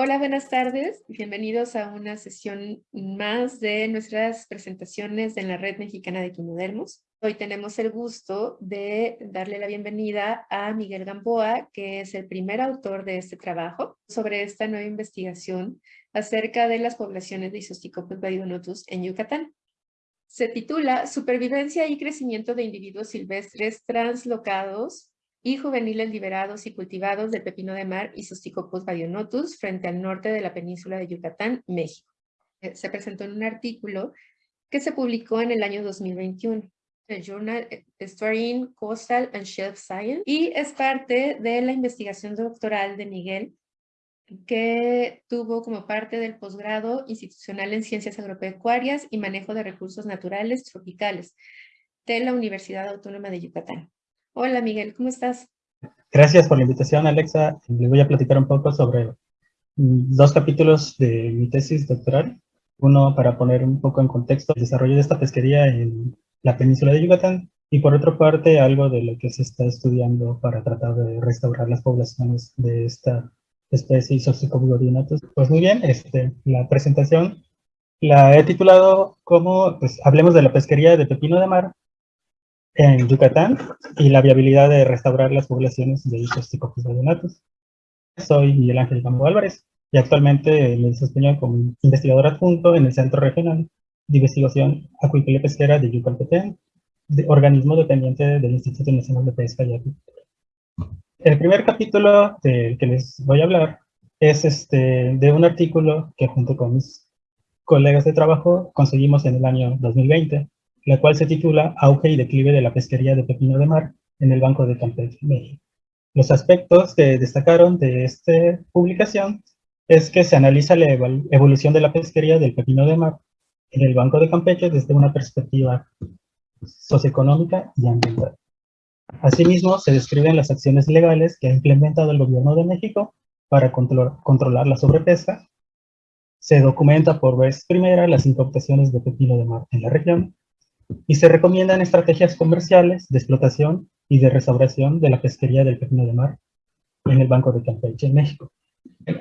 Hola, buenas tardes. Bienvenidos a una sesión más de nuestras presentaciones en la Red Mexicana de Quimodermos. Hoy tenemos el gusto de darle la bienvenida a Miguel Gamboa, que es el primer autor de este trabajo sobre esta nueva investigación acerca de las poblaciones de Isosticopus baedonotus en Yucatán. Se titula Supervivencia y crecimiento de individuos silvestres translocados y juveniles liberados y cultivados del pepino de mar y Isosticopus baedonotus frente al norte de la península de Yucatán, México. Eh, se presentó en un artículo que se publicó en el año 2021 el Journal Studying Coastal and Shelf Science y es parte de la investigación doctoral de Miguel que tuvo como parte del posgrado institucional en Ciencias Agropecuarias y Manejo de Recursos Naturales Tropicales de la Universidad Autónoma de Yucatán. Hola Miguel, ¿cómo estás? Gracias por la invitación, Alexa. Les voy a platicar un poco sobre mm, dos capítulos de mi tesis doctoral. Uno para poner un poco en contexto el desarrollo de esta pesquería en la península de Yucatán y por otra parte algo de lo que se está estudiando para tratar de restaurar las poblaciones de esta especie Isopsicobudorinatus. Pues muy bien, este, la presentación la he titulado como, pues hablemos de la pesquería de pepino de mar en Yucatán y la viabilidad de restaurar las poblaciones de Isosticopus bayonatus. Soy Miguel Ángel Campo Álvarez y actualmente me desempeño como investigador adjunto en el Centro Regional de Investigación Acuícola y Pesquera de Yucatán, de organismo dependiente del Instituto Nacional de Pesca y Acuicultura. El primer capítulo del que les voy a hablar es este, de un artículo que junto con mis colegas de trabajo conseguimos en el año 2020 la cual se titula Auge y declive de la pesquería de pepino de mar en el Banco de Campeche, México. Los aspectos que destacaron de esta publicación es que se analiza la evolución de la pesquería del pepino de mar en el Banco de Campeche desde una perspectiva socioeconómica y ambiental. Asimismo, se describen las acciones legales que ha implementado el gobierno de México para controlar la sobrepesca. Se documenta por vez primera las importaciones de pepino de mar en la región y se recomiendan estrategias comerciales de explotación y de restauración de la pesquería del pepino de mar en el Banco de Campeche, en México.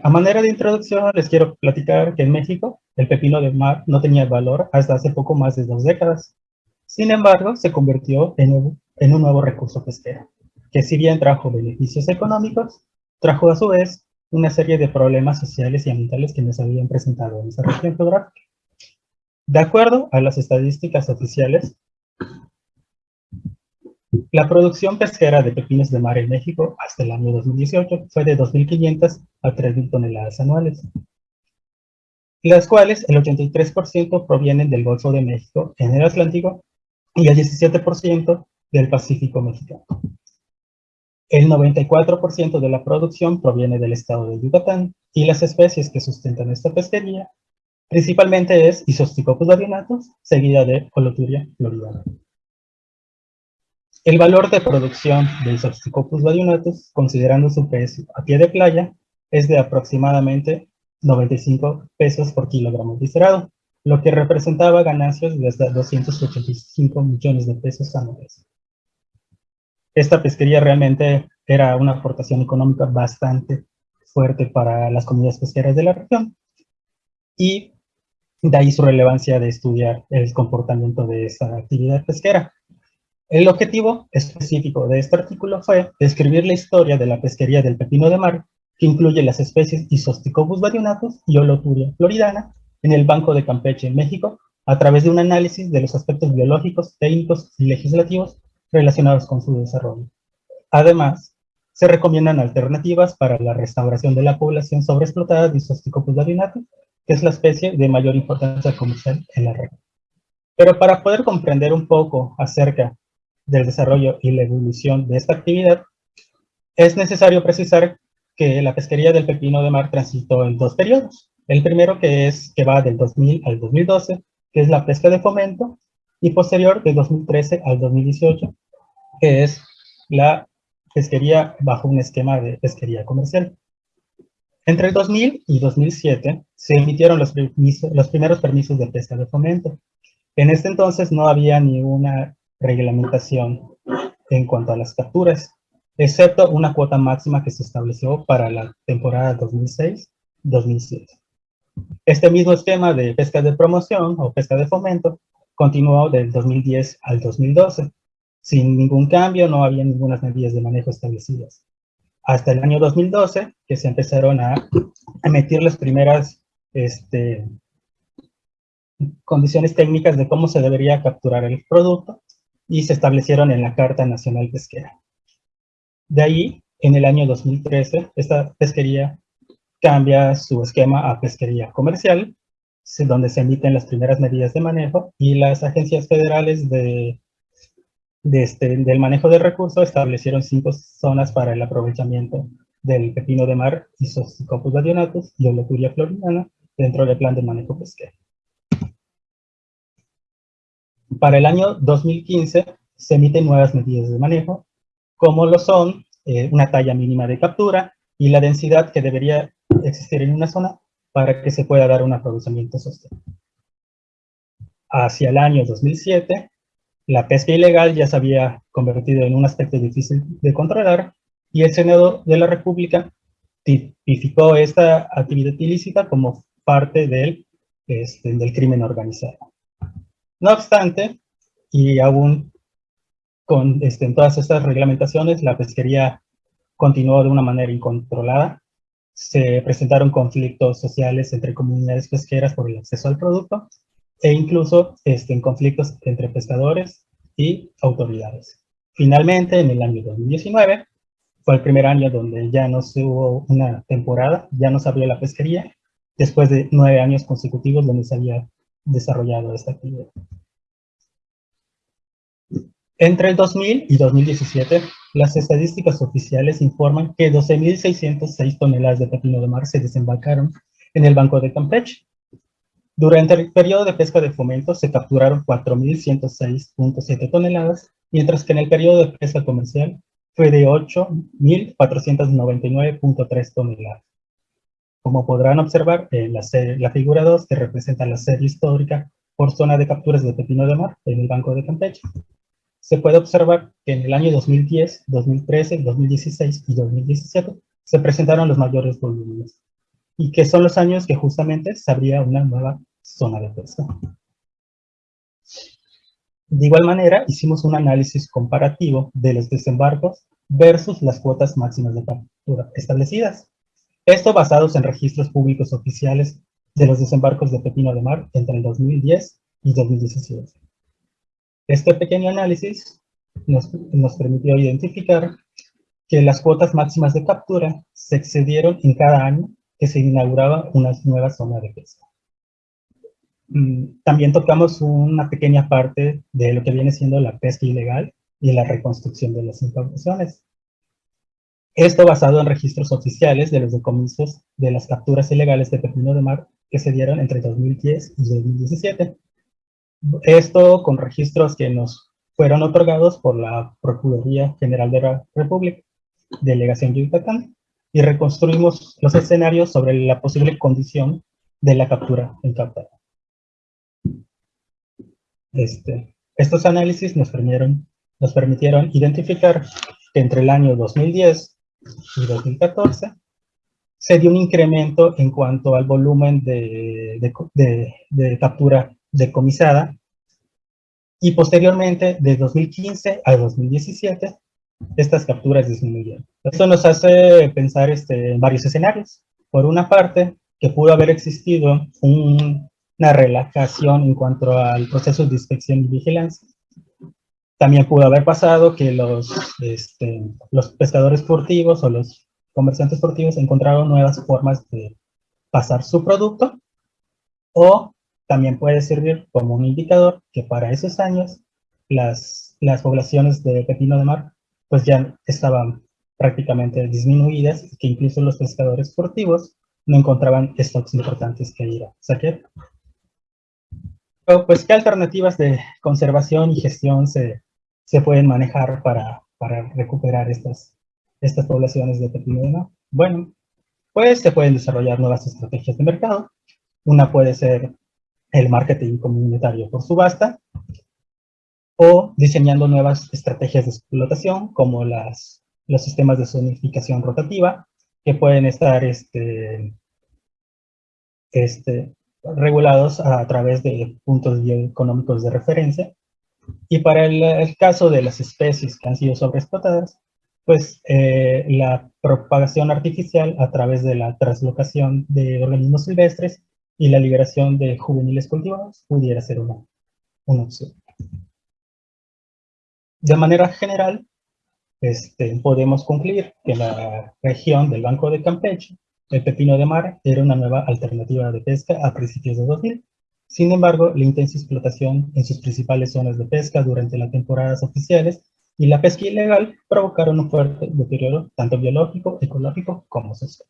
A manera de introducción, les quiero platicar que en México el pepino de mar no tenía valor hasta hace poco más de dos décadas. Sin embargo, se convirtió en un nuevo recurso pesquero, que si bien trajo beneficios económicos, trajo a su vez una serie de problemas sociales y ambientales que nos habían presentado en esa región geográfica. De acuerdo a las estadísticas oficiales, la producción pesquera de pepinos de mar en México hasta el año 2018 fue de 2.500 a 3.000 toneladas anuales, las cuales el 83% provienen del Golfo de México en el Atlántico y el 17% del Pacífico mexicano. El 94% de la producción proviene del estado de Yucatán y las especies que sustentan esta pesquería Principalmente es Isosticopus varionatus, seguida de Holoturia floridana. El valor de producción de Isosticopus varionatus, considerando su peso a pie de playa, es de aproximadamente 95 pesos por kilogramo viscerado, lo que representaba ganancias de hasta 285 millones de pesos anuales. Esta pesquería realmente era una aportación económica bastante fuerte para las comunidades pesqueras de la región, y de ahí su relevancia de estudiar el comportamiento de esa actividad pesquera. El objetivo específico de este artículo fue describir la historia de la pesquería del pepino de mar, que incluye las especies Isosticobus varionatus y Holoturia floridana, en el Banco de Campeche, México, a través de un análisis de los aspectos biológicos, técnicos y legislativos relacionados con su desarrollo. Además, se recomiendan alternativas para la restauración de la población sobreexplotada de Isosticopus varionatus que es la especie de mayor importancia comercial en la red. Pero para poder comprender un poco acerca del desarrollo y la evolución de esta actividad, es necesario precisar que la pesquería del pepino de mar transitó en dos periodos. El primero que es que va del 2000 al 2012, que es la pesca de fomento, y posterior de 2013 al 2018, que es la pesquería bajo un esquema de pesquería comercial. Entre el 2000 y 2007 se emitieron los, primeros permisos de pesca de fomento. En este entonces no había ninguna reglamentación en cuanto a las capturas, excepto una cuota máxima que se estableció para la temporada 2006-2007 2007. Este mismo esquema de pesca de promoción o pesca de fomento continuó del 2010 al 2012. Sin ningún cambio, no había ninguna medidas de manejo establecidas. Hasta el año 2012, que se empezaron a emitir las primeras este, condiciones técnicas de cómo se debería capturar el producto y se establecieron en la Carta Nacional Pesquera. De ahí, en el año 2013, esta pesquería cambia su esquema a pesquería comercial, donde se emiten las primeras medidas de manejo y las agencias federales de, este, del manejo de recursos establecieron cinco zonas para el aprovechamiento del pepino de mar, Isoscopus badionatus y Oleturia floridana dentro del plan de manejo pesquero. Para el año 2015 se emiten nuevas medidas de manejo, como lo son eh, una talla mínima de captura y la densidad que debería existir en una zona para que se pueda dar un aprovechamiento sostenible. Hacia el año 2007, la pesca ilegal ya se había convertido en un aspecto difícil de controlar y el Senado de la República tipificó esta actividad ilícita como parte del, este, del crimen organizado. No obstante, y aún con este, todas estas reglamentaciones, la pesquería continuó de una manera incontrolada. Se presentaron conflictos sociales entre comunidades pesqueras por el acceso al producto e incluso este, en conflictos entre pescadores y autoridades. Finalmente, en el año 2019, fue el primer año donde ya no se hubo una temporada, ya no se abrió la pesquería, después de nueve años consecutivos donde se había desarrollado esta actividad. Entre el 2000 y 2017, las estadísticas oficiales informan que 12.606 toneladas de pepino de mar se desembarcaron en el Banco de Campeche. Durante el periodo de pesca de fomento se capturaron 4.106.7 toneladas, mientras que en el periodo de pesca comercial fue de 8.499.3 toneladas. Como podrán observar en la, la figura 2 que representa la serie histórica por zona de capturas de pepino de mar en el Banco de Campeche, se puede observar que en el año 2010, 2013, 2016 y 2017 se presentaron los mayores volúmenes y que son los años que justamente se abría una nueva zona de pesca. De igual manera, hicimos un análisis comparativo de los desembarcos versus las cuotas máximas de captura establecidas. Esto basados en registros públicos oficiales de los desembarcos de pepino de mar entre el 2010 y 2017. Este pequeño análisis nos, permitió identificar que las cuotas máximas de captura se excedieron en cada año que se inauguraba una nueva zona de pesca. Mm, también tocamos una pequeña parte de lo que viene siendo la pesca ilegal y la reconstrucción de las incautaciones. Esto basado en registros oficiales de los decomisos de las capturas ilegales de pepino de mar que se dieron entre 2010 y 2017. Esto con registros que nos fueron otorgados por la Procuraduría General de la República, Delegación Yucatán, y reconstruimos los escenarios sobre la posible condición de la captura incautada. Este, estos análisis nos permitieron, nos permitieron identificar que entre el año 2010 y 2014 se dio un incremento en cuanto al volumen de, de, de captura decomisada y posteriormente de 2015 a 2017 estas capturas disminuyeron. Esto nos hace pensar este, en varios escenarios. Por una parte, que pudo haber existido una relajación en cuanto al proceso de inspección y vigilancia. También pudo haber pasado que los, este, los pescadores furtivos o los comerciantes furtivos encontraron nuevas formas de pasar su producto o también puede servir como un indicador que para esos años las, las poblaciones de pepino de mar pues ya estaban prácticamente disminuidas y que incluso los pescadores furtivos no encontraban stocks importantes que ir a saquear. Pero pues, ¿qué alternativas de conservación y gestión se, se pueden manejar para, para recuperar estas, estas poblaciones de pepino? Bueno, pues se pueden desarrollar nuevas estrategias de mercado. Una puede ser el marketing comunitario por subasta, o diseñando nuevas estrategias de explotación, como las, los sistemas de zonificación rotativa, que pueden estar este, este, regulados a, través de puntos bioeconómicos de referencia. Y para el, caso de las especies que han sido sobreexplotadas, pues eh, la propagación artificial a través de la translocación de organismos silvestres y la liberación de juveniles cultivados pudiera ser una, una opción. De manera general, este, podemos concluir que la región del Banco de Campeche, el pepino de mar, era una nueva alternativa de pesca a principios de 2000. Sin embargo, la intensa explotación en sus principales zonas de pesca durante las temporadas oficiales y la pesca ilegal provocaron un fuerte deterioro tanto biológico, ecológico como social.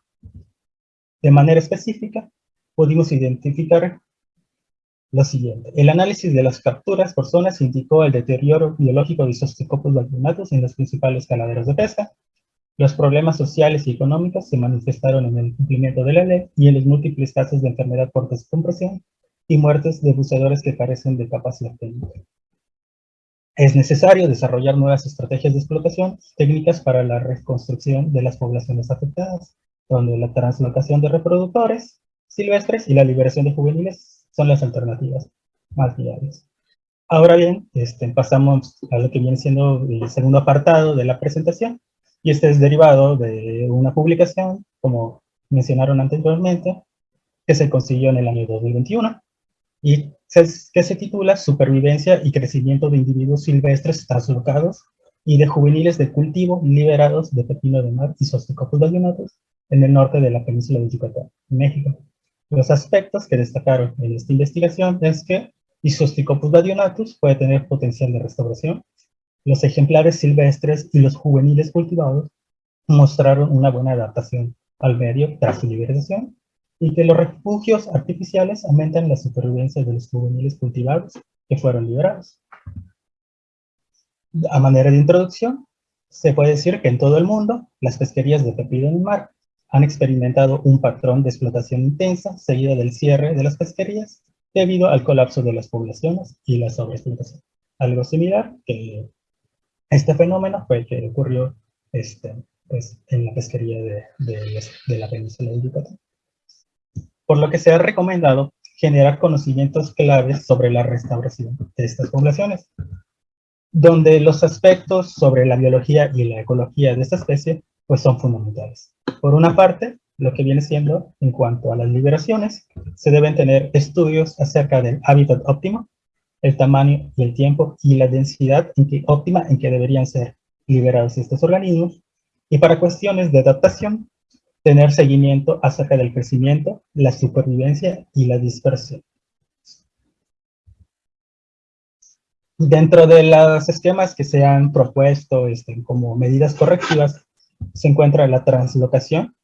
De manera específica, pudimos identificar lo siguiente. El análisis de las capturas por zonas indicó el deterioro biológico de Isosticopus vacunatus en los principales caladeros de pesca. Los problemas sociales y económicos se manifestaron en el cumplimiento de la ley y en los múltiples casos de enfermedad por descompresión y muertes de buceadores que carecen de capacidad técnica. Es necesario desarrollar nuevas estrategias de explotación, técnicas para la reconstrucción de las poblaciones afectadas, donde la translocación de reproductores, silvestres y la liberación de juveniles son las alternativas más viables. Ahora bien, este, pasamos a lo que viene siendo el segundo apartado de la presentación, y este es derivado de una publicación, como mencionaron anteriormente, que se consiguió en el año 2021, y que se titula Supervivencia y crecimiento de individuos silvestres translocados y de juveniles de cultivo liberados de pepino de mar y Sosticopus valionatus en el norte de la península de Yucatán, México. Los aspectos que destacaron en esta investigación es que Isosticopus badionatus puede tener potencial de restauración, los ejemplares silvestres y los juveniles cultivados mostraron una buena adaptación al medio tras su liberación, y que los refugios artificiales aumentan la supervivencia de los juveniles cultivados que fueron liberados. A manera de introducción, se puede decir que en todo el mundo, las pesquerías de pepino en mar han experimentado un patrón de explotación intensa seguida del cierre de las pesquerías debido al colapso de las poblaciones y la sobreexplotación. Algo similar que este fenómeno fue el que ocurrió este, pues, en la pesquería de, de la península de Yucatán. Por lo que se ha recomendado generar conocimientos claves sobre la restauración de estas poblaciones, donde los aspectos sobre la biología y la ecología de esta especie pues son fundamentales. Por una parte, lo que viene siendo, en cuanto a las liberaciones, se deben tener estudios acerca del hábitat óptimo, el tamaño y el tiempo y la densidad en que, óptima en que deberían ser liberados estos organismos. Y para cuestiones de adaptación, tener seguimiento acerca del crecimiento, la supervivencia y la dispersión. Dentro de los esquemas que se han propuesto este, como medidas correctivas, se encuentra la translocación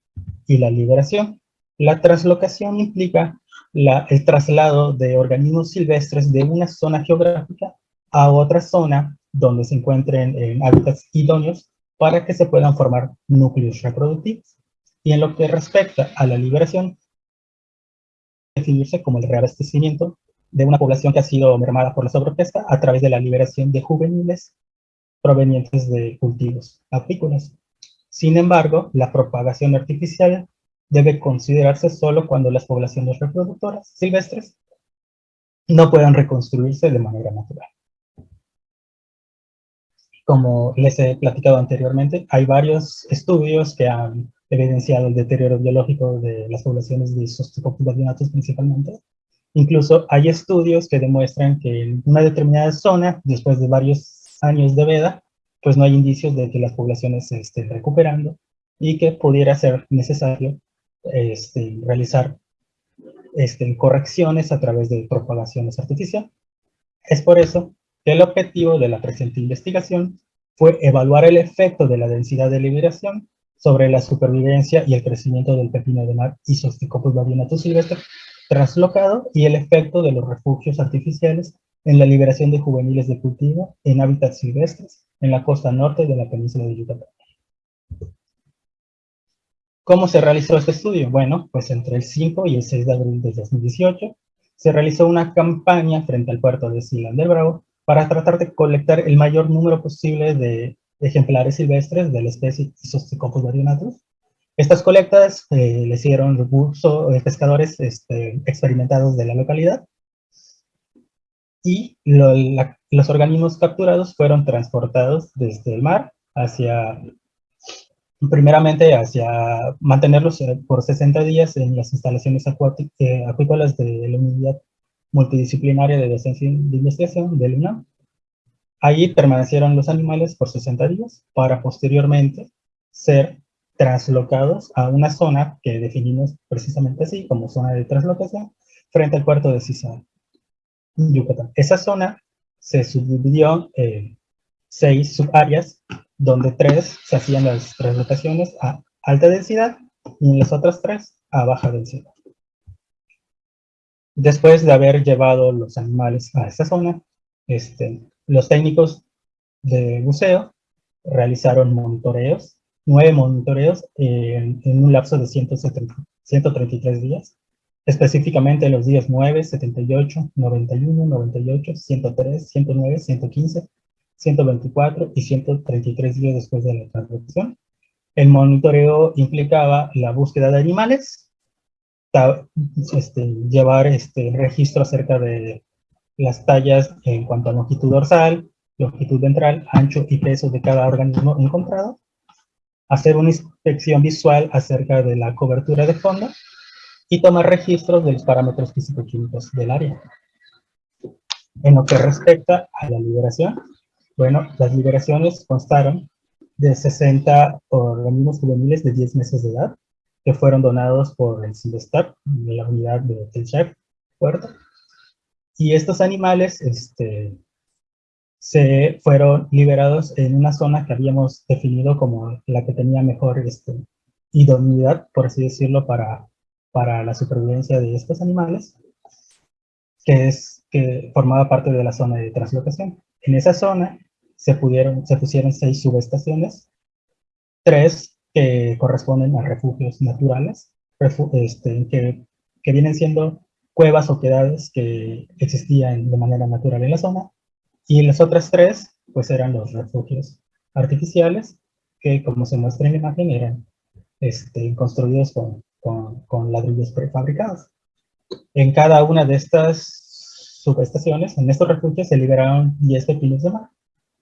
y la liberación. La translocación implica el traslado de organismos silvestres de una zona geográfica a otra zona donde se encuentren en hábitats idóneos para que se puedan formar núcleos reproductivos. Y en lo que respecta a la liberación, definirse como el reabastecimiento de una población que ha sido mermada por la sobrepesca a través de la liberación de juveniles provenientes de cultivos apícolas. Sin embargo, la propagación artificial debe considerarse solo cuando las poblaciones reproductoras silvestres no puedan reconstruirse de manera natural. Como les he platicado anteriormente, hay varios estudios que han evidenciado el deterioro biológico de las poblaciones de Sostocopus principalmente. Incluso hay estudios que demuestran que en una determinada zona, después de varios años de veda, pues no hay indicios de que las poblaciones se estén recuperando y que pudiera ser necesario este, realizar este, correcciones a través de propagaciones artificiales. Es por eso que el objetivo de la presente investigación fue evaluar el efecto de la densidad de liberación sobre la supervivencia y el crecimiento del pepino de mar Isosticopus badinatus silvestre translocado y el efecto de los refugios artificiales en la liberación de juveniles de cultivo en hábitats silvestres en la costa norte de la península de Yucatán. ¿Cómo se realizó este estudio? Bueno, pues entre el 5 y el 6 de abril de 2018 se realizó una campaña frente al puerto de Silan del Bravo para tratar de colectar el mayor número posible de ejemplares silvestres de la especie Isosticopus varionatus Estas colectas eh, le hicieron uso de pescadores este, experimentados de la localidad y los organismos capturados fueron transportados desde el mar hacia, primeramente hacia mantenerlos eh, por 60 días en las instalaciones eh, acuícolas de la unidad multidisciplinaria de docencia de investigación del UNAM. Allí permanecieron los animales por 60 días para posteriormente ser traslocados a una zona que definimos precisamente así como zona de traslocación frente al puerto de Cisal, Yucatán. Esa zona se subdividió en seis subáreas, donde tres se hacían las traslocaciones a alta densidad y en las otras tres a baja densidad. Después de haber llevado los animales a esta zona, este, los técnicos de buceo realizaron monitoreos, nueve monitoreos en, un lapso de 133 días, específicamente los días 9, 78, 91, 98, 103, 109, 115, 124 y 133 días después de la transacción. El monitoreo implicaba la búsqueda de animales, este, llevar este registro acerca de las tallas en cuanto a longitud dorsal, longitud ventral, ancho y peso de cada organismo encontrado, hacer una inspección visual acerca de la cobertura de fondo y tomar registros de los parámetros físico-químicos del área. En lo que respecta a la liberación, bueno, las liberaciones constaron de 60 organismos juveniles de 10 meses de edad, que fueron donados por el CIDESTAP, de la unidad de Telchef, Puerto. Y estos animales este, se fueron liberados en una zona que habíamos definido como la que tenía mejor este, idoneidad, por así decirlo, para, para la supervivencia de estos animales, que, es, que formaba parte de la zona de translocación. En esa zona se, pudieron, se pusieron seis subestaciones, tres que corresponden a refugios naturales, este, que, que, vienen siendo cuevas o quedades que existían de manera natural en la zona, y las otras tres, pues eran los refugios artificiales, que como se muestra en la imagen, eran este, construidos con, con, ladrillos prefabricados. En cada una de estas subestaciones, en estos refugios, se liberaron 10 pepinos de mar,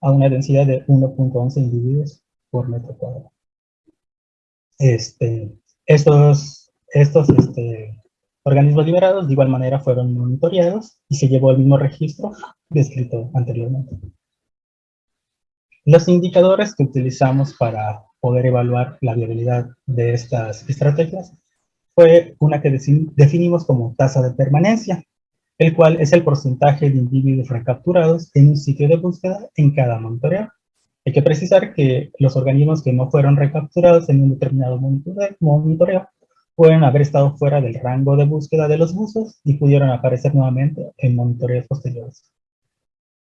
a una densidad de 1.11 individuos por metro cuadrado. Este, estos estos este, organismos liberados de igual manera fueron monitoreados y se llevó el mismo registro descrito anteriormente. Los indicadores que utilizamos para poder evaluar la viabilidad de estas estrategias fue una que definimos como tasa de permanencia, el cual es el porcentaje de individuos recapturados en un sitio de búsqueda en cada monitoreo. Hay que precisar que los organismos que no fueron recapturados en un determinado monitoreo pueden haber estado fuera del rango de búsqueda de los buzos y pudieron aparecer nuevamente en monitoreos posteriores.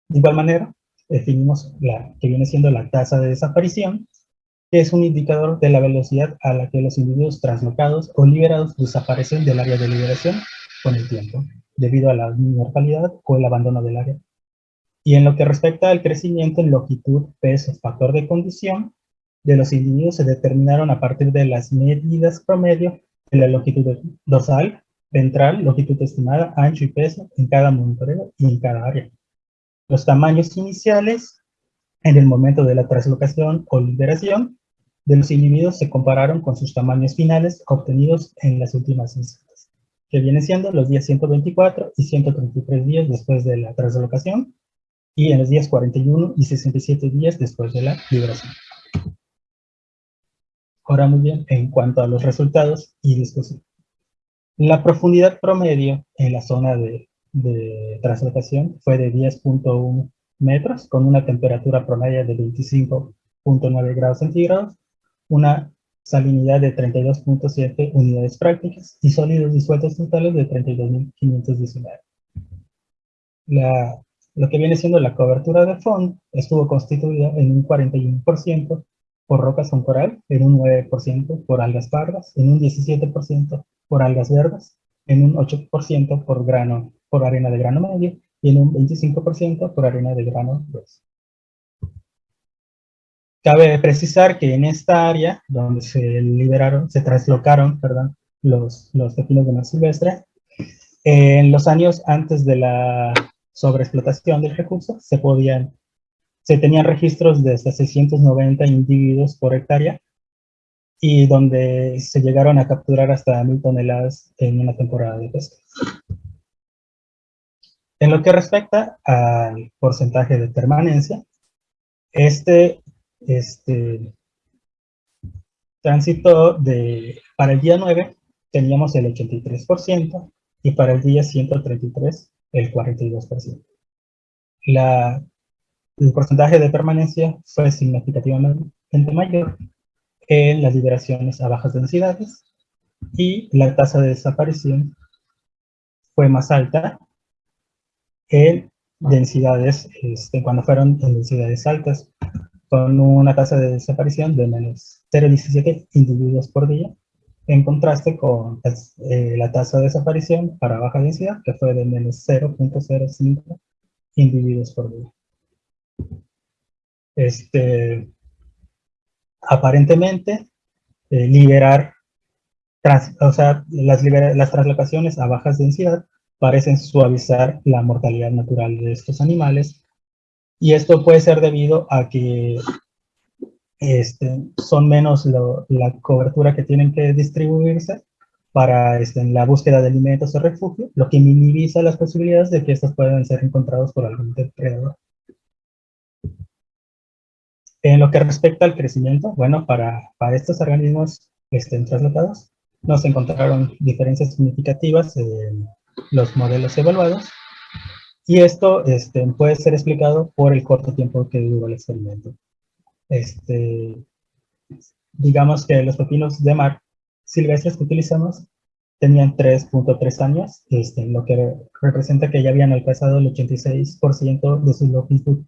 De igual manera, definimos la que viene siendo la tasa de desaparición, es un indicador de la velocidad a la que los individuos translocados o liberados desaparecen del área de liberación con el tiempo, debido a la mortalidad o el abandono del área. Y en lo que respecta al crecimiento en longitud, peso, factor de condición, de los individuos se determinaron a partir de las medidas promedio de la longitud dorsal, ventral, longitud estimada, ancho y peso en cada monitoreo y en cada área. Los tamaños iniciales en el momento de la translocación o liberación de los individuos se compararon con sus tamaños finales obtenidos en las últimas instancias, que vienen siendo los días 124 y 133 días después de la translocación, y en los días 41 y 67 días después de la liberación. Ahora muy bien, en cuanto a los resultados y discusión. La profundidad promedio en la zona de, de fue de 10.1 metros, con una temperatura promedio de 25.9 grados centígrados, una salinidad de 32.7 unidades prácticas y sólidos disueltos totales de 32.519. La lo que viene siendo la cobertura de fondo estuvo constituida en un 41% por rocas con coral, en un 9% por algas pardas, en un 17% por algas verdes, en un 8% por por arena de grano medio y en un 25% por arena de grano grueso. Cabe precisar que en esta área donde se liberaron, se traslocaron, perdón, los, los pepinos de mar silvestre, en los años antes de la sobreexplotación del recurso, se podían, se tenían registros de hasta 690 individuos por hectárea, y donde se llegaron a capturar hasta mil toneladas en una temporada de pesca. En lo que respecta al porcentaje de permanencia, este, este tránsito de, para el día 9 teníamos el 83% y para el día 133 el 42%. La, el porcentaje de permanencia fue significativamente mayor en las liberaciones a bajas densidades y la tasa de desaparición fue más alta en densidades, este, cuando fueron en densidades altas, con una tasa de desaparición de menos 0,17 individuos por día, en contraste con eh, la tasa de desaparición para baja densidad, que fue de menos 0.05 individuos por día. Este, aparentemente, eh, liberar, o sea, las, las translocaciones a bajas densidad parecen suavizar la mortalidad natural de estos animales. Y esto puede ser debido a que este, son menos la cobertura que tienen que distribuirse para este, la búsqueda de alimentos o refugio, lo que minimiza las posibilidades de que estos puedan ser encontrados por algún depredador. En lo que respecta al crecimiento, bueno, para, para estos organismos estén trasladados, nos encontraron diferencias significativas en los modelos evaluados. Y esto este, puede ser explicado por el corto tiempo que duró el experimento. Este, digamos que los pepinos de mar silvestres que utilizamos tenían 3.3 años, este, lo que representa que ya habían alcanzado el 86% de su longitud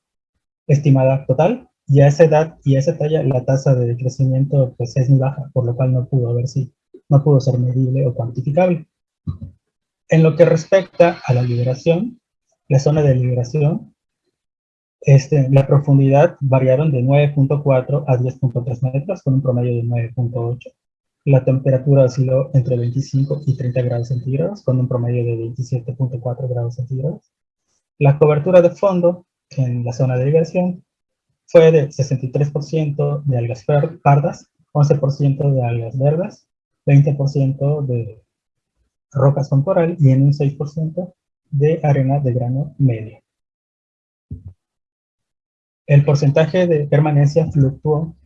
estimada total, y a esa edad y a esa talla la tasa de crecimiento pues, es muy baja, por lo cual no pudo haber si no pudo ser medible o cuantificable. En lo que respecta a la liberación, la zona de liberación, este, la profundidad variaron de 9.4 a 10.3 metros, con un promedio de 9.8. La temperatura osciló entre 25 y 30 grados centígrados, con un promedio de 27.4 grados centígrados. La cobertura de fondo en la zona de liberación fue de 63% de algas pardas, 11% de algas verdes, 20% de rocas con coral y en un 6% de arena de grano medio. El porcentaje de permanencia fluctuó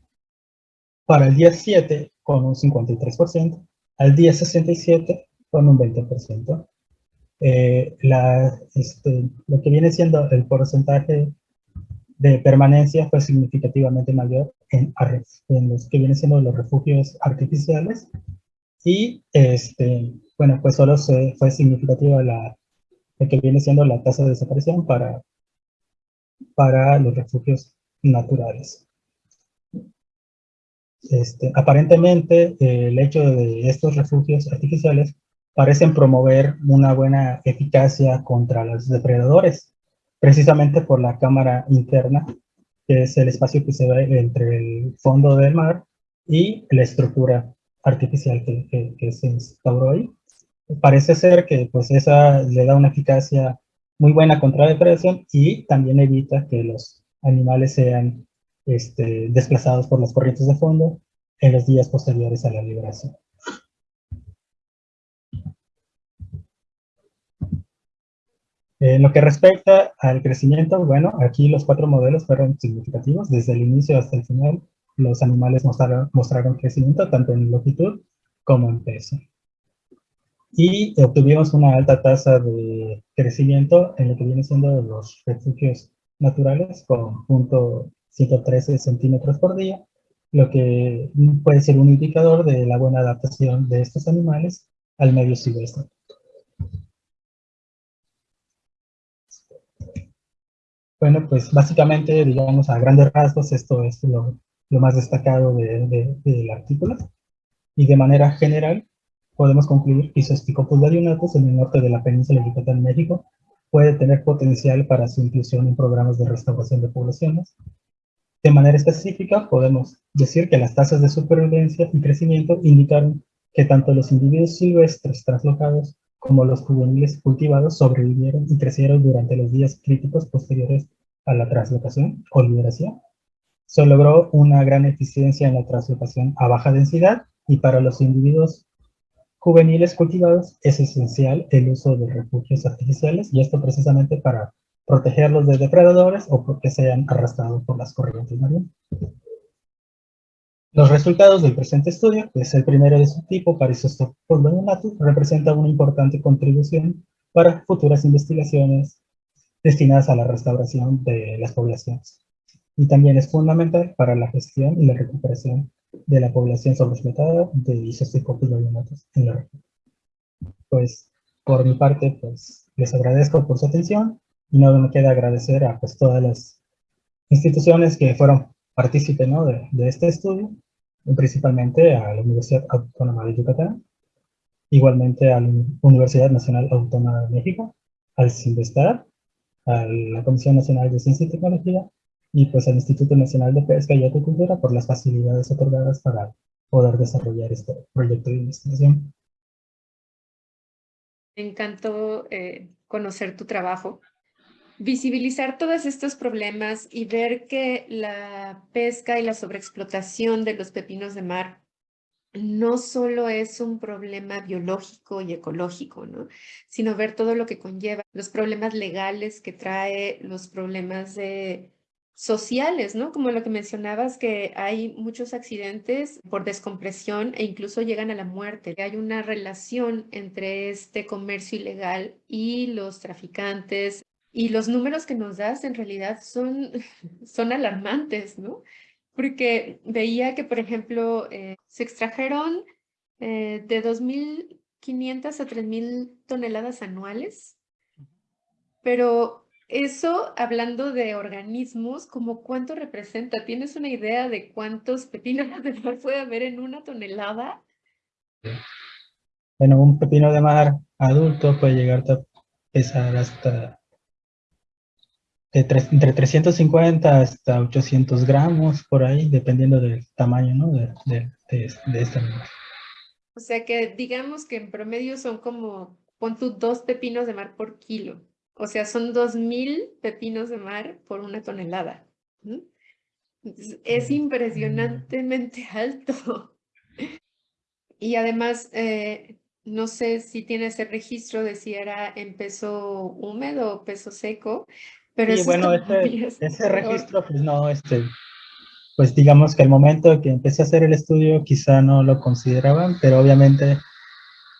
para el día 7 con un 53%, al día 67 con un 20%. Eh, este, lo que viene siendo el porcentaje de permanencia fue significativamente mayor en, los que vienen siendo los refugios artificiales y este, bueno, pues solo fue significativa la, que viene siendo la tasa de desaparición para, para los refugios naturales. Este, aparentemente, el hecho de estos refugios artificiales parecen promover una buena eficacia contra los depredadores, precisamente por la cámara interna, que es el espacio que se ve entre el fondo del mar y la estructura artificial que, que se instauró ahí parece ser que pues esa le da una eficacia muy buena contra la depredación y también evita que los animales sean este, desplazados por las corrientes de fondo en los días posteriores a la liberación. En lo que respecta al crecimiento, bueno, aquí los cuatro modelos fueron significativos. Desde el inicio hasta el final, los animales mostraron, mostraron crecimiento tanto en longitud como en peso y obtuvimos una alta tasa de crecimiento en lo que viene siendo los refugios naturales con punto 113 centímetros por día, lo que puede ser un indicador de la buena adaptación de estos animales al medio silvestre. Bueno, pues básicamente, digamos, a grandes rasgos, esto es lo, más destacado del artículo. Y de manera general, podemos concluir que Isosticopus varionatus en el norte de la península de Yucatán, México, puede tener potencial para su inclusión en programas de restauración de poblaciones. De manera específica, podemos decir que las tasas de supervivencia y crecimiento indicaron que tanto los individuos silvestres traslocados como los juveniles cultivados sobrevivieron y crecieron durante los días críticos posteriores a la translocación o liberación. Se logró una gran eficiencia en la translocación a baja densidad y para los individuos juveniles cultivados es esencial el uso de refugios artificiales y esto precisamente para protegerlos de depredadores o porque sean arrastrados por las corrientes marinas. Los resultados del presente estudio, que es el primero de su tipo para Isostopus representa una importante contribución para futuras investigaciones destinadas a la restauración de las poblaciones. Y también es fundamental para la gestión y la recuperación de la población sobreexplotada de Isostopus en la región. Pues, por mi parte, pues, les agradezco por su atención y no me queda agradecer a pues, todas las instituciones que fueron partícipes ¿no? de, de este estudio principalmente a la Universidad Autónoma de Yucatán, igualmente a la Universidad Nacional Autónoma de México, al CINVESTAR, a la Comisión Nacional de Ciencia y Tecnología, y pues al Instituto Nacional de Pesca y Agricultura por las facilidades otorgadas para poder desarrollar este proyecto de investigación. Me encantó eh, conocer tu trabajo visibilizar todos estos problemas y ver que la pesca y la sobreexplotación de los pepinos de mar no solo es un problema biológico y ecológico, ¿no? sino ver todo lo que conlleva, los problemas legales que trae, los problemas de sociales, ¿no? Como lo que mencionabas, que hay muchos accidentes por descompresión e incluso llegan a la muerte. Hay una relación entre este comercio ilegal y los traficantes, y los números que nos das en realidad son, son alarmantes, ¿no? Porque veía que, por ejemplo, eh, se extrajeron eh, de 2.500 a 3.000 toneladas anuales, pero eso, hablando de organismos, ¿como cuánto representa? ¿Tienes una idea de cuántos pepinos de mar puede haber en una tonelada? Bueno, un pepino de mar adulto puede llegar a pesar hasta entre 350 hasta 800 gramos por ahí, dependiendo del tamaño ¿no? de, de, de, este animal. O sea que digamos que en promedio son como, pon tú dos pepinos de mar por kilo. O sea, son 2.000 pepinos de mar por una tonelada. Es impresionantemente alto. Y además, eh, no sé si tienes el registro de si era en peso húmedo o peso seco, pero bueno, ese, registro, pues no, este, pues digamos que al momento que empecé a hacer el estudio quizá no lo consideraban, pero obviamente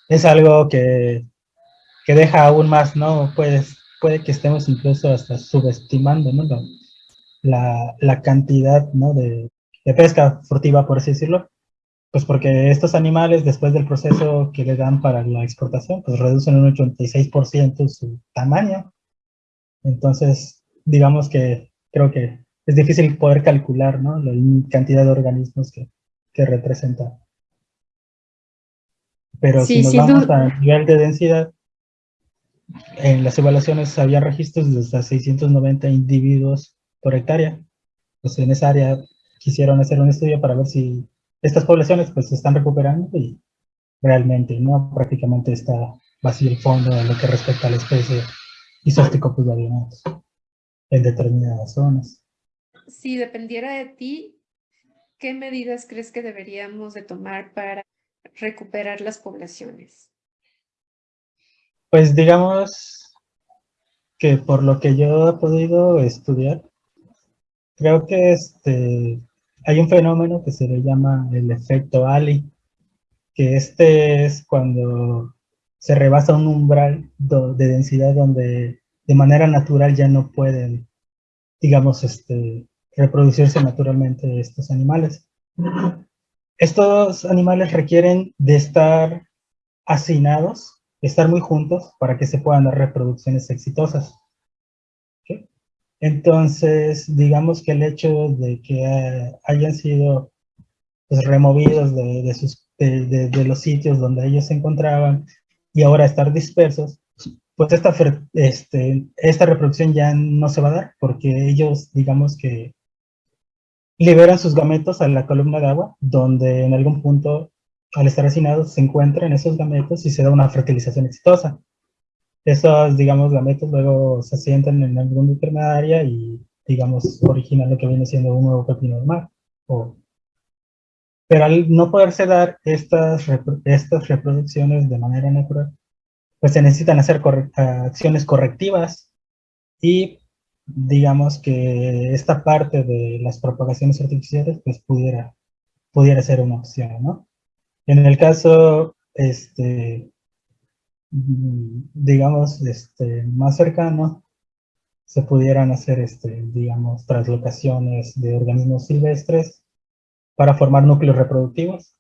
es algo que, que deja aún más, ¿no? Pues, puede que estemos incluso hasta subestimando, ¿no? La, la cantidad, ¿no? De, de pesca furtiva, por así decirlo, pues porque estos animales, después del proceso que le dan para la exportación, pues reducen un 86% su tamaño. Entonces, digamos que creo que es difícil poder calcular ¿no? la cantidad de organismos que, que representa. Pero si nos vamos a nivel de densidad, en las evaluaciones había registros de hasta 690 individuos por hectárea. Pues en esa área quisieron hacer un estudio para ver si estas poblaciones pues se están recuperando y realmente no prácticamente está vacío el fondo en lo que respecta a la especie Isosticopus varianatus en determinadas zonas. Si dependiera de ti, ¿qué medidas crees que deberíamos de tomar para recuperar las poblaciones? Pues digamos que por lo que yo he podido estudiar, creo que este, hay un fenómeno que se le llama el efecto Ali, que este es cuando se rebasa un umbral de densidad donde de manera natural ya no pueden, digamos, este, reproducirse naturalmente estos animales. Estos animales requieren de estar hacinados, estar muy juntos para que se puedan dar reproducciones exitosas. Entonces, digamos que el hecho de que hayan sido pues, removidos de, los sitios donde ellos se encontraban y ahora estar dispersos, pues esta, este, esta reproducción ya no se va a dar porque ellos, digamos que liberan sus gametos a la columna de agua, donde en algún punto, al estar hacinados, se encuentran esos gametos y se da una fertilización exitosa. Esos, digamos, gametos luego se asientan en algún determinada área y, digamos, originan lo que viene siendo un nuevo pepino de mar. pero al no poderse dar estas, estas reproducciones de manera natural, pues se necesitan hacer acciones correctivas y digamos que esta parte de las propagaciones artificiales pues pudiera, pudiera ser una opción, ¿no? En el caso, este, digamos, este, más cercano, se pudieran hacer, este, digamos, translocaciones de organismos silvestres para formar núcleos reproductivos.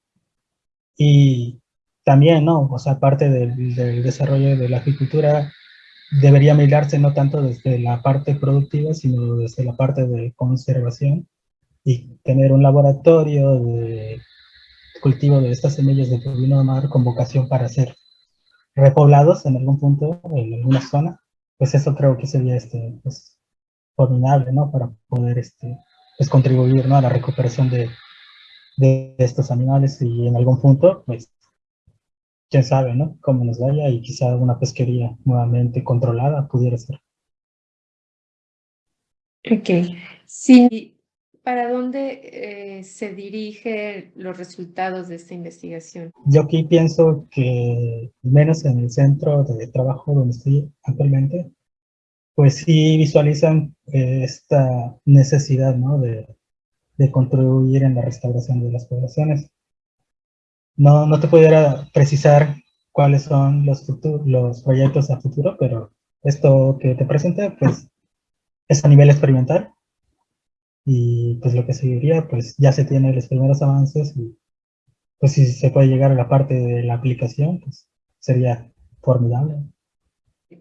Y también, ¿no? O sea, parte del, del desarrollo de la agricultura debería mirarse no tanto desde la parte productiva, sino desde la parte de conservación y tener un laboratorio de cultivo de estas semillas de pepino de mar con vocación para ser repoblados en algún punto, en alguna zona, pues eso creo que sería este, pues, formidable, ¿no? Para poder este, pues, contribuir ¿no? a la recuperación de, de estos animales y en algún punto, pues quién sabe, ¿no? Cómo nos vaya y quizá una pesquería nuevamente controlada pudiera ser. Ok. Sí, ¿para dónde eh, se dirigen los resultados de esta investigación? Yo aquí pienso que, menos en el centro de trabajo donde estoy actualmente, pues sí visualizan eh, esta necesidad, ¿no? De, de contribuir en la restauración de las poblaciones no, no te pudiera precisar cuáles son los, los proyectos a futuro, pero esto que te presenté, pues, es a nivel experimental. Y pues lo que seguiría, pues ya se tienen los primeros avances y pues si se puede llegar a la parte de la aplicación, pues sería formidable.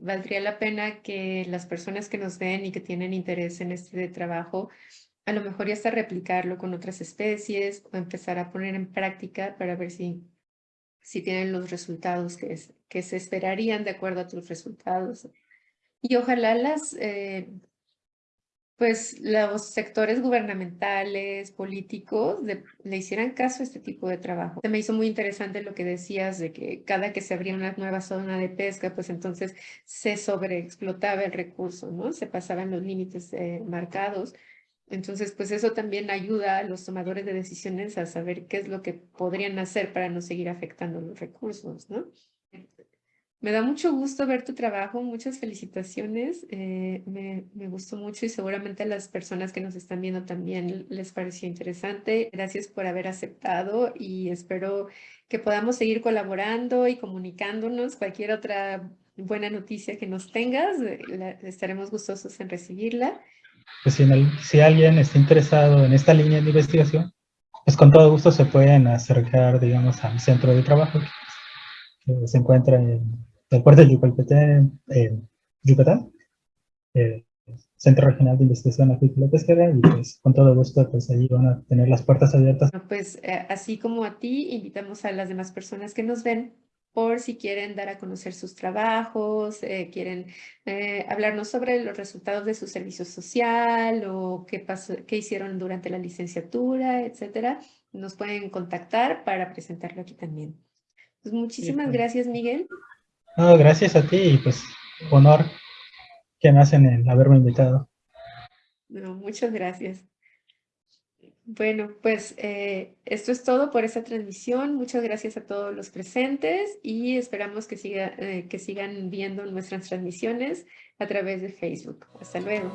Valdría la pena que las personas que nos ven y que tienen interés en este trabajo a lo mejor ya hasta replicarlo con otras especies o empezar a poner en práctica para ver si, si tienen los resultados que, que se esperarían de acuerdo a tus resultados. Y ojalá las, eh, pues los sectores gubernamentales, políticos, le hicieran caso a este tipo de trabajo. Se me hizo muy interesante lo que decías de que cada que se abría una nueva zona de pesca, pues entonces se sobreexplotaba el recurso, ¿no? Se pasaban los límites eh, marcados entonces, pues eso también ayuda a los tomadores de decisiones a saber qué es lo que podrían hacer para no seguir afectando los recursos, ¿no? Me da mucho gusto ver tu trabajo, muchas felicitaciones, eh, me, me, gustó mucho y seguramente a las personas que nos están viendo también les pareció interesante. Gracias por haber aceptado y espero que podamos seguir colaborando y comunicándonos. Cualquier otra buena noticia que nos tengas, eh, estaremos gustosos en recibirla pues si, alguien está interesado en esta línea de investigación, pues con todo gusto se pueden acercar, digamos, al centro de trabajo que, se encuentra en el puerto de Yucatán, en Yucatán, el Centro Regional de Investigación Agrícola Pesquera, y con todo gusto pues ahí van a tener las puertas abiertas. Pues eh, así como a ti, invitamos a las demás personas que nos ven por si quieren dar a conocer sus trabajos, eh, quieren eh, hablarnos sobre los resultados de su servicio social o qué, pasó, qué hicieron durante la licenciatura, etcétera, nos pueden contactar para presentarlo aquí también. Pues muchísimas pues. gracias, Miguel. gracias a ti y pues honor que me hacen el haberme invitado. muchas gracias. Bueno, pues eh, esto es todo por esta transmisión. Muchas gracias a todos los presentes y esperamos que, siga, eh, que sigan viendo nuestras transmisiones a través de Facebook. Hasta luego.